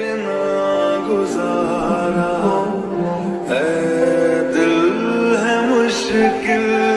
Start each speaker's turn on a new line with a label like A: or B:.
A: بنا گزارا۔ ہے دل ہے مشکل۔